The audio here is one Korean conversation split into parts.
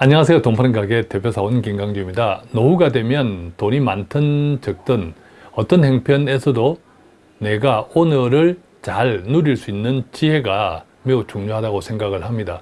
안녕하세요. 돈 파는 가게 대표사원 김강주입니다. 노후가 되면 돈이 많든 적든 어떤 행편에서도 내가 오늘을 잘 누릴 수 있는 지혜가 매우 중요하다고 생각을 합니다.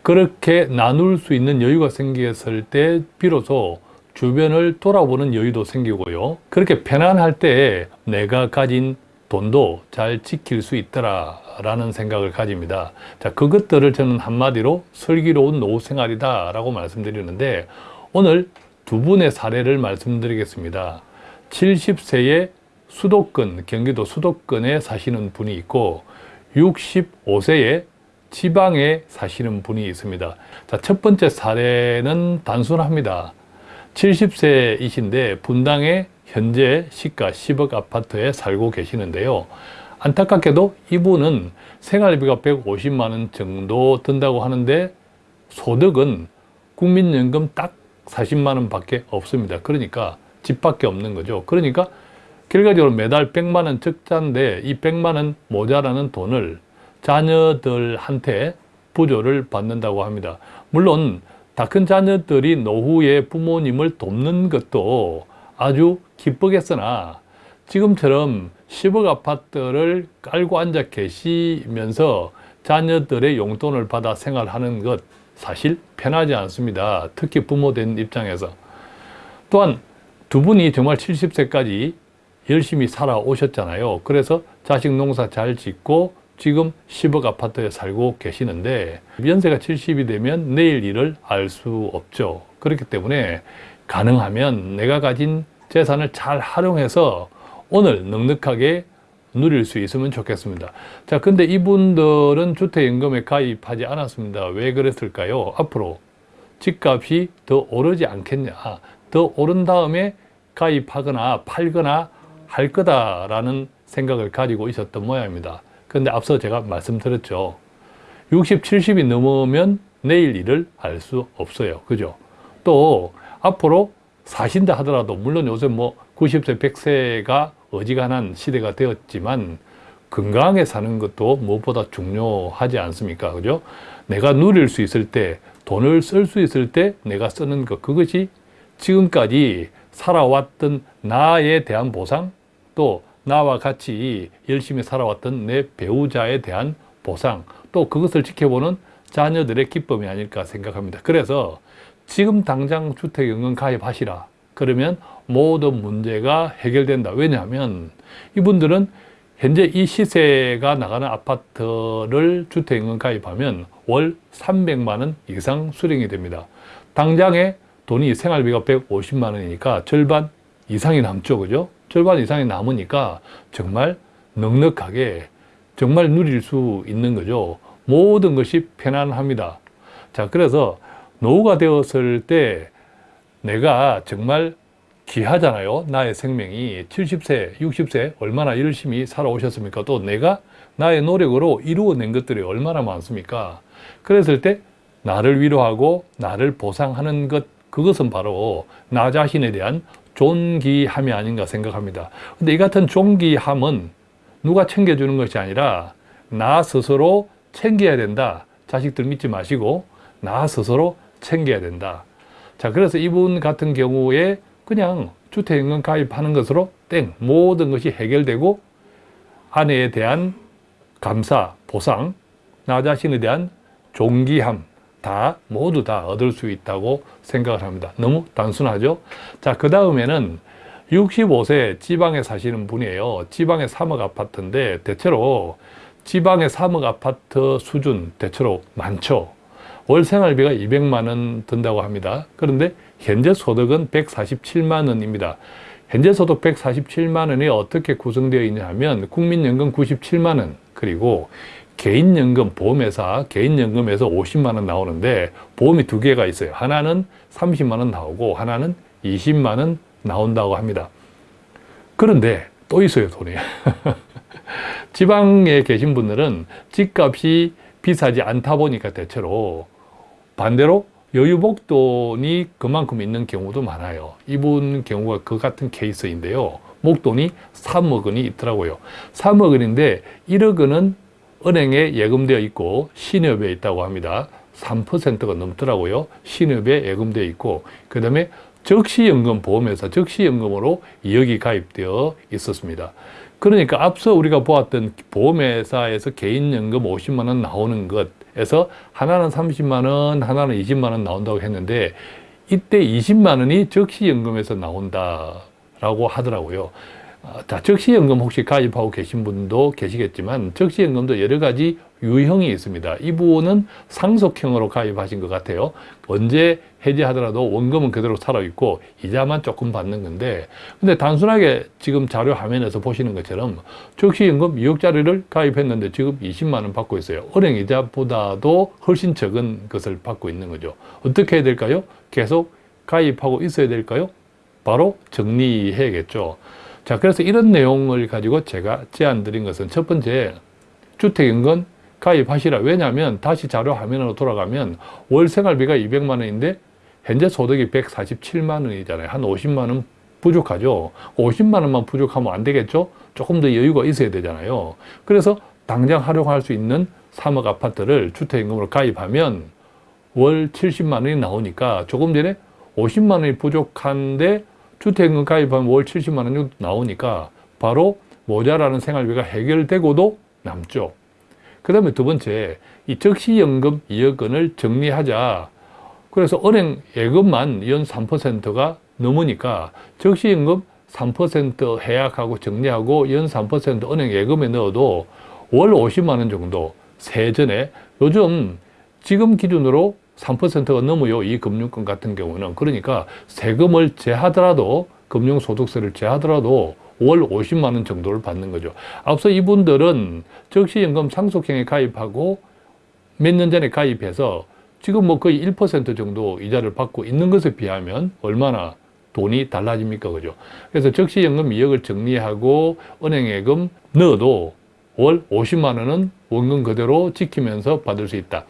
그렇게 나눌 수 있는 여유가 생겼을 때 비로소 주변을 돌아보는 여유도 생기고요. 그렇게 편안할 때 내가 가진 돈도 잘 지킬 수 있더라 라는 생각을 가집니다. 자, 그것들을 저는 한마디로 슬기로운 노후 생활이다 라고 말씀드리는데 오늘 두 분의 사례를 말씀드리겠습니다. 70세의 수도권, 경기도 수도권에 사시는 분이 있고 65세의 지방에 사시는 분이 있습니다. 자, 첫 번째 사례는 단순합니다. 70세이신데 분당에 현재 시가 10억 아파트에 살고 계시는데요. 안타깝게도 이분은 생활비가 150만 원 정도 든다고 하는데 소득은 국민연금 딱 40만 원 밖에 없습니다. 그러니까 집밖에 없는 거죠. 그러니까 결과적으로 매달 100만 원 적자인데 이 100만 원 모자라는 돈을 자녀들한테 부조를 받는다고 합니다. 물론 다 큰 자녀들이 노후에 부모님을 돕는 것도 아주 기쁘겠으나 지금처럼 10억 아파트를 깔고 앉아 계시면서 자녀들의 용돈을 받아 생활하는 것 사실 편하지 않습니다. 특히 부모 된 입장에서. 또한 두 분이 정말 70세까지 열심히 살아오셨잖아요. 그래서 자식 농사 잘 짓고 지금 10억 아파트에 살고 계시는데 연세가 70이 되면 내일 일을 알 수 없죠. 그렇기 때문에 가능하면 내가 가진 재산을 잘 활용해서 오늘 넉넉하게 누릴 수 있으면 좋겠습니다. 자, 근데 이분들은 주택연금에 가입하지 않았습니다. 왜 그랬을까요? 앞으로 집값이 더 오르지 않겠냐. 더 오른 다음에 가입하거나 팔거나 할 거다라는 생각을 가지고 있었던 모양입니다. 근데 앞서 제가 말씀드렸죠. 60, 70이 넘으면 내일 일을 알수 없어요. 그죠? 또 앞으로 사신다 하더라도 물론 요새 뭐 90세, 100세가 어지간한 시대가 되었지만 건강하게 사는 것도 무엇보다 중요하지 않습니까? 그죠? 내가 누릴 수 있을 때 돈을 쓸 수 있을 때 내가 쓰는 것 그것이 지금까지 살아왔던 나에 대한 보상 또 나와 같이 열심히 살아왔던 내 배우자에 대한 보상 또 그것을 지켜보는 자녀들의 기쁨이 아닐까 생각합니다. 그래서 지금 당장 주택연금 가입하시라. 그러면 모든 문제가 해결된다. 왜냐하면 이분들은 현재 이 시세가 나가는 아파트를 주택연금 가입하면 월 300만 원 이상 수령이 됩니다. 당장에 돈이 생활비가 150만 원이니까 절반 이상이 남죠. 그죠? 절반 이상이 남으니까 정말 넉넉하게 정말 누릴 수 있는 거죠. 모든 것이 편안합니다. 자, 그래서 노후가 되었을 때 내가 정말 귀하잖아요. 나의 생명이 70세, 60세 얼마나 열심히 살아오셨습니까? 또 내가 나의 노력으로 이루어낸 것들이 얼마나 많습니까? 그랬을 때 나를 위로하고 나를 보상하는 것 그것은 바로 나 자신에 대한 존귀함이 아닌가 생각합니다. 근데 이 같은 존귀함은 누가 챙겨주는 것이 아니라 나 스스로 챙겨야 된다. 자식들 믿지 마시고 나 스스로 챙겨야 된다. 자, 그래서 이분 같은 경우에 그냥 주택연금 가입하는 것으로 땡 모든 것이 해결되고 아내에 대한 감사, 보상, 나 자신에 대한 존귀함 다 모두 다 얻을 수 있다고 생각을 합니다. 너무 단순하죠? 자, 그 다음에는 65세 지방에 사시는 분이에요. 지방의 3억 아파트인데 대체로 지방의 3억 아파트 수준 대체로 많죠. 월 생활비가 200만 원 든다고 합니다. 그런데 현재 소득은 147만 원입니다. 현재 소득 147만 원이 어떻게 구성되어 있냐 하면 국민연금 97만 원 그리고 개인연금 보험회사 개인연금에서 50만 원 나오는데 보험이 두 개가 있어요. 하나는 30만 원 나오고 하나는 20만 원 나온다고 합니다. 그런데 또 있어요 돈이. 지방에 계신 분들은 집값이 비싸지 않다 보니까 대체로 반대로 여유목돈이 그만큼 있는 경우도 많아요. 이분 경우가 그 같은 케이스인데요. 목돈이 3억 원이 있더라고요. 3억 원인데 1억 원은 은행에 예금되어 있고 신협에 있다고 합니다. 3%가 넘더라고요. 신협에 예금되어 있고 그 다음에 적시연금 보험회사 적시연금으로 2억이 가입되어 있었습니다. 그러니까 앞서 우리가 보았던 보험회사에서 개인연금 50만 원 나오는 것에서 하나는 30만 원, 하나는 20만 원 나온다고 했는데 이때 20만 원이 적시연금에서 나온다라고 하더라고요. 아, 자, 적시연금 혹시 가입하고 계신 분도 계시겠지만 적시연금도 여러 가지 유형이 있습니다. 이 부분은 상속형으로 가입하신 것 같아요. 언제 해지하더라도 원금은 그대로 살아있고 이자만 조금 받는 건데 근데 단순하게 지금 자료 화면에서 보시는 것처럼 적시연금 2억짜리를 가입했는데 지금 20만 원 받고 있어요. 은행 이자보다도 훨씬 적은 것을 받고 있는 거죠. 어떻게 해야 될까요? 계속 가입하고 있어야 될까요? 바로 정리해야겠죠. 자, 그래서 이런 내용을 가지고 제가 제안 드린 것은 첫 번째, 주택인건 가입하시라. 왜냐하면 다시 자료 화면으로 돌아가면 월 생활비가 200만 원인데 현재 소득이 147만 원이잖아요. 한 50만 원 부족하죠. 50만 원만 부족하면 안 되겠죠? 조금 더 여유가 있어야 되잖아요. 그래서 당장 활용할 수 있는 3억 아파트를 주택연금으로 가입하면 월 70만 원이 나오니까 조금 전에 50만 원이 부족한데 주택연금 가입하면 월 70만 원 정도 나오니까 바로 모자라는 생활비가 해결되고도 남죠. 그 다음에 두 번째, 이 적시연금 2억 원을 정리하자. 그래서 은행 예금만 연 3%가 넘으니까 적시연금 3% 해약하고 정리하고 연 3% 은행 예금에 넣어도 월 50만 원 정도 세전에 요즘 지금 기준으로 3%가 넘어요. 이 금융권 같은 경우는. 그러니까 세금을 제하더라도 금융소득세를 제하더라도 월 50만 원 정도를 받는 거죠. 앞서 이분들은 적시연금 상속형에 가입하고 몇 년 전에 가입해서 지금 뭐 거의 1% 정도 이자를 받고 있는 것에 비하면 얼마나 돈이 달라집니까? 그죠? 그래서 적시연금 2억을 정리하고 은행예금 넣어도 월 50만 원은 원금 그대로 지키면서 받을 수 있다.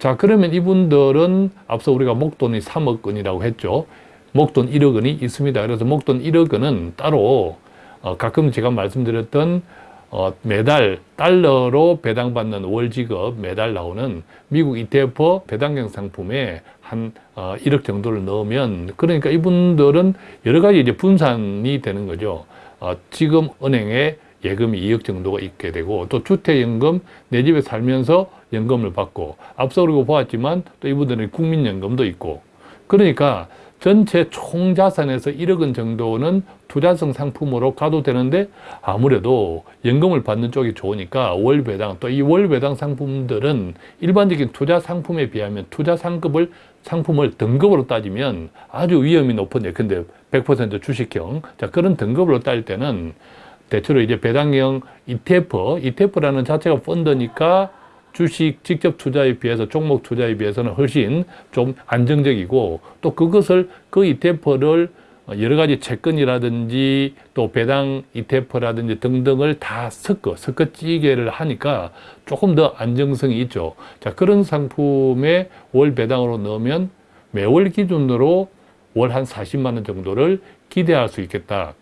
자, 그러면 이분들은 앞서 우리가 목돈이 3억 원이라고 했죠. 목돈 1억 원이 있습니다. 그래서 목돈 1억 원은 따로 어, 가끔 제가 말씀드렸던 어, 매달 달러로 배당받는 월지급 매달 나오는 미국 ETF 배당형 상품에 한 어, 1억 정도를 넣으면 그러니까 이분들은 여러 가지 이제 분산이 되는 거죠. 어, 지금 은행에 예금이 2억 정도가 있게 되고 또 주택연금 내 집에 살면서 연금을 받고 앞서 우리가 보았지만 또 이분들은 국민연금도 있고. 그러니까 전체 총자산에서 1억 원 정도는 투자성 상품으로 가도 되는데 아무래도 연금을 받는 쪽이 좋으니까 월배당 또 이 월배당 상품들은 일반적인 투자 상품에 비하면 투자 상급을 상품을 등급으로 따지면 아주 위험이 높은 예컨대 100% 주식형 자 그런 등급으로 따질 때는 대체로 이제 배당형 ETF, ETF라는 자체가 펀드니까 주식 직접 투자에 비해서 종목 투자에 비해서는 훨씬 좀 안정적이고 또 그것을 그 ETF를 여러 가지 채권이라든지 또 배당 ETF라든지 등등을 다 섞어 섞어 찌개를 하니까 조금 더 안정성이 있죠. 자 그런 상품에 월 배당으로 넣으면 매월 기준으로 월 한 40만 원 정도를 기대할 수 있겠다.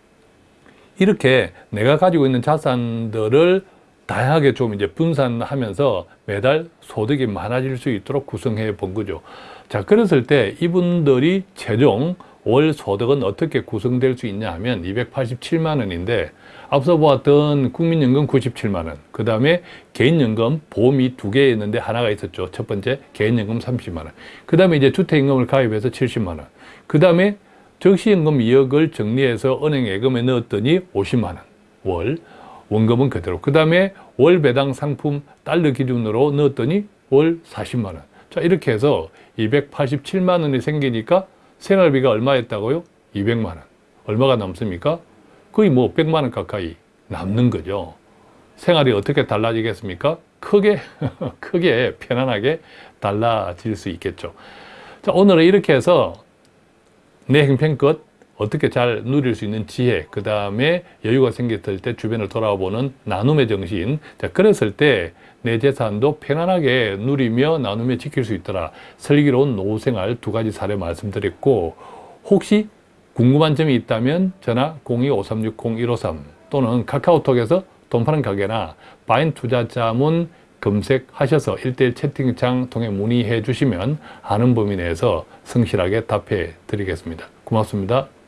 이렇게 내가 가지고 있는 자산들을 다양하게 좀 이제 분산하면서 매달 소득이 많아질 수 있도록 구성해 본 거죠. 자, 그랬을 때 이분들이 최종 월 소득은 어떻게 구성될 수 있냐 하면 287만 원인데 앞서 보았던 국민연금 97만 원, 그 다음에 개인연금 보험이 두 개 있는데 하나가 있었죠. 첫 번째 개인연금 30만 원, 그 다음에 이제 주택연금을 가입해서 70만 원, 그 다음에 적시연금 2억을 정리해서 은행 예금에 넣었더니 50만 원 월, 원금은 그대로. 그 다음에 월 배당 상품 달러 기준으로 넣었더니 월 40만 원. 자 이렇게 해서 287만 원이 생기니까 생활비가 얼마였다고요? 200만 원. 얼마가 남습니까? 거의 뭐 100만 원 가까이 남는 거죠. 생활이 어떻게 달라지겠습니까? 크게, 크게 편안하게 달라질 수 있겠죠. 자, 오늘은 이렇게 해서 내 형편껏 어떻게 잘 누릴 수 있는 지혜, 그 다음에 여유가 생겼을 때 주변을 돌아보는 나눔의 정신. 자, 그랬을 때 내 재산도 편안하게 누리며 나누며 지킬 수 있더라. 슬기로운 노후생활 두 가지 사례 말씀드렸고, 혹시 궁금한 점이 있다면 전화 02-5360-153 또는 카카오톡에서 돈 파는 가게나 바인 투자자문 검색하셔서 1대1 채팅창 통해 문의해 주시면 아는 범위 내에서 성실하게 답해 드리겠습니다. 고맙습니다.